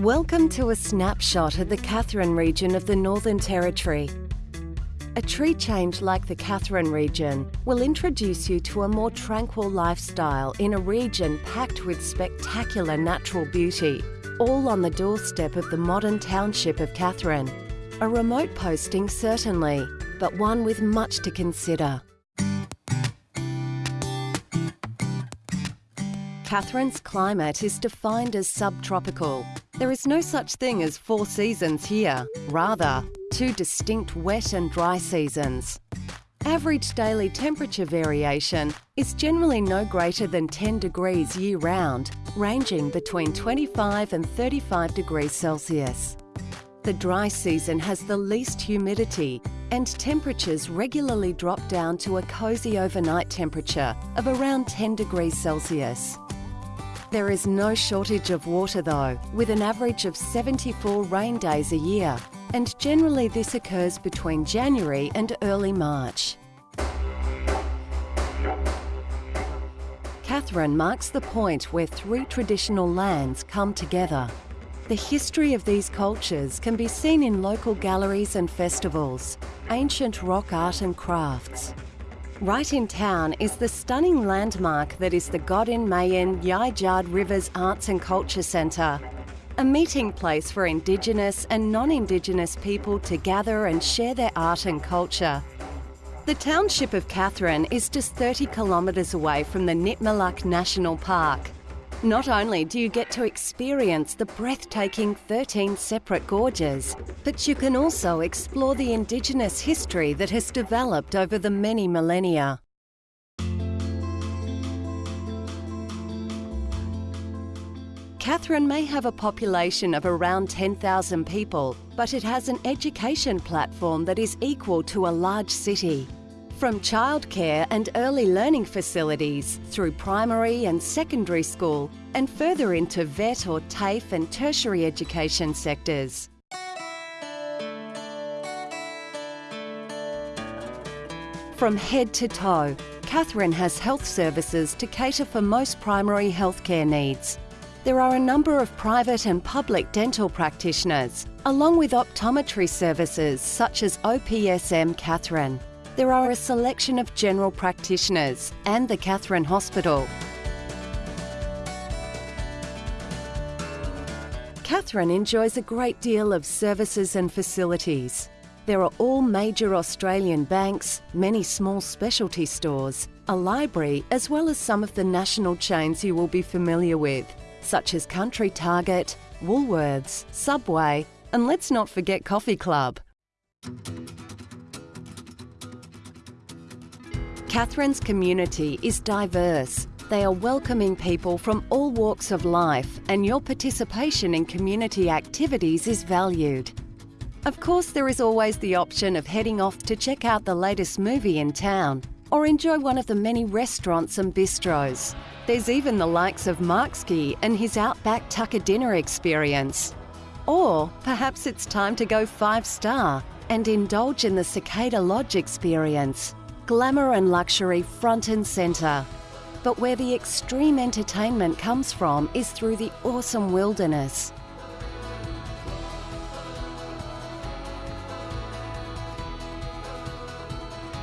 Welcome to a snapshot of the Katherine region of the Northern Territory. A tree change like the Katherine region will introduce you to a more tranquil lifestyle in a region packed with spectacular natural beauty, all on the doorstep of the modern township of Katherine. A remote posting certainly, but one with much to consider. Katherine's climate is defined as subtropical. There is no such thing as four seasons here, rather, two distinct wet and dry seasons. Average daily temperature variation is generally no greater than 10 degrees year round, ranging between 25 and 35 degrees Celsius. The dry season has the least humidity and temperatures regularly drop down to a cosy overnight temperature of around 10 degrees Celsius. There is no shortage of water though, with an average of 74 rain days a year, and generally this occurs between January and early March. Katherine marks the point where three traditional lands come together. The history of these cultures can be seen in local galleries and festivals, ancient rock art and crafts, Right in town is the stunning landmark that is the Godinymayin Yijard Rivers Arts and Culture Centre, a meeting place for Indigenous and non-Indigenous people to gather and share their art and culture. The township of Katherine is just 30 kilometres away from the Nitmiluk National Park, not only do you get to experience the breathtaking 13 separate gorges, but you can also explore the Indigenous history that has developed over the many millennia. Katherine may have a population of around 10,000 people, but it has an education platform that is equal to a large city. From childcare and early learning facilities through primary and secondary school and further into VET or TAFE and tertiary education sectors. From head to toe, Katherine has health services to cater for most primary healthcare needs. There are a number of private and public dental practitioners, along with optometry services such as OPSM Katherine there are a selection of general practitioners and the Katherine Hospital. Katherine enjoys a great deal of services and facilities. There are all major Australian banks, many small specialty stores, a library, as well as some of the national chains you will be familiar with, such as Country Target, Woolworths, Subway, and let's not forget Coffee Club. Katherine's community is diverse. They are welcoming people from all walks of life and your participation in community activities is valued. Of course, there is always the option of heading off to check out the latest movie in town or enjoy one of the many restaurants and bistros. There's even the likes of Markski and his Outback Tucker dinner experience. Or perhaps it's time to go five star and indulge in the Cicada Lodge experience glamour and luxury front and centre. But where the extreme entertainment comes from is through the awesome wilderness.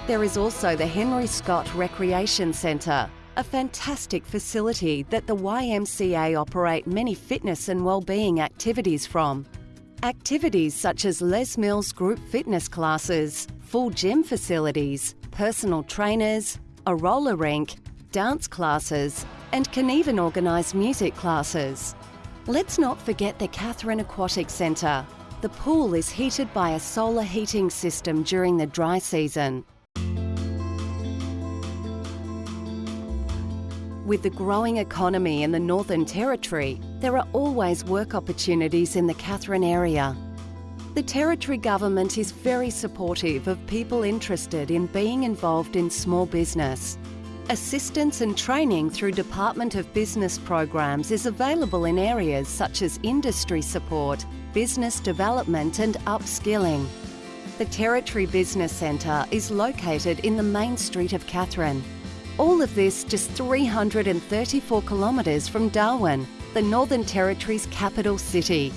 There is also the Henry Scott Recreation Centre, a fantastic facility that the YMCA operate many fitness and wellbeing activities from. Activities such as Les Mills group fitness classes, full gym facilities, personal trainers, a roller rink, dance classes, and can even organise music classes. Let's not forget the Katherine Aquatic Centre. The pool is heated by a solar heating system during the dry season. With the growing economy in the Northern Territory, there are always work opportunities in the Katherine area. The Territory Government is very supportive of people interested in being involved in small business. Assistance and training through Department of Business programs is available in areas such as industry support, business development and upskilling. The Territory Business Centre is located in the main street of Katherine. All of this just 334 kilometres from Darwin, the Northern Territory's capital city.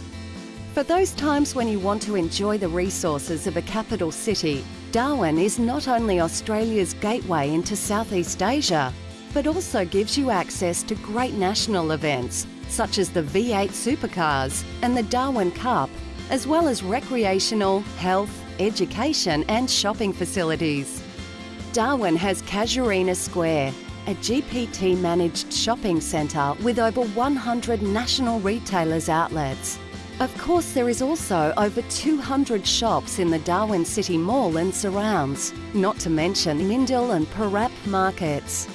For those times when you want to enjoy the resources of a capital city, Darwin is not only Australia's gateway into Southeast Asia, but also gives you access to great national events such as the V8 Supercars and the Darwin Cup, as well as recreational, health, education and shopping facilities. Darwin has Casuarina Square, a GPT-managed shopping centre with over 100 national retailers outlets. Of course, there is also over 200 shops in the Darwin City Mall and surrounds, not to mention Mindil and Parap markets.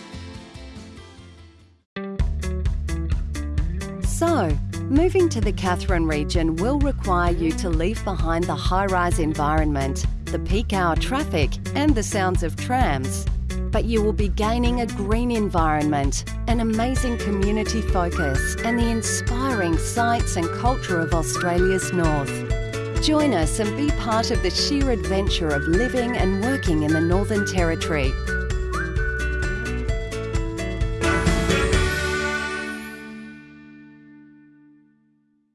So, moving to the Katherine region will require you to leave behind the high-rise environment, the peak hour traffic and the sounds of trams. But you will be gaining a green environment, an amazing community focus and the inspiring sights and culture of Australia's north. Join us and be part of the sheer adventure of living and working in the Northern Territory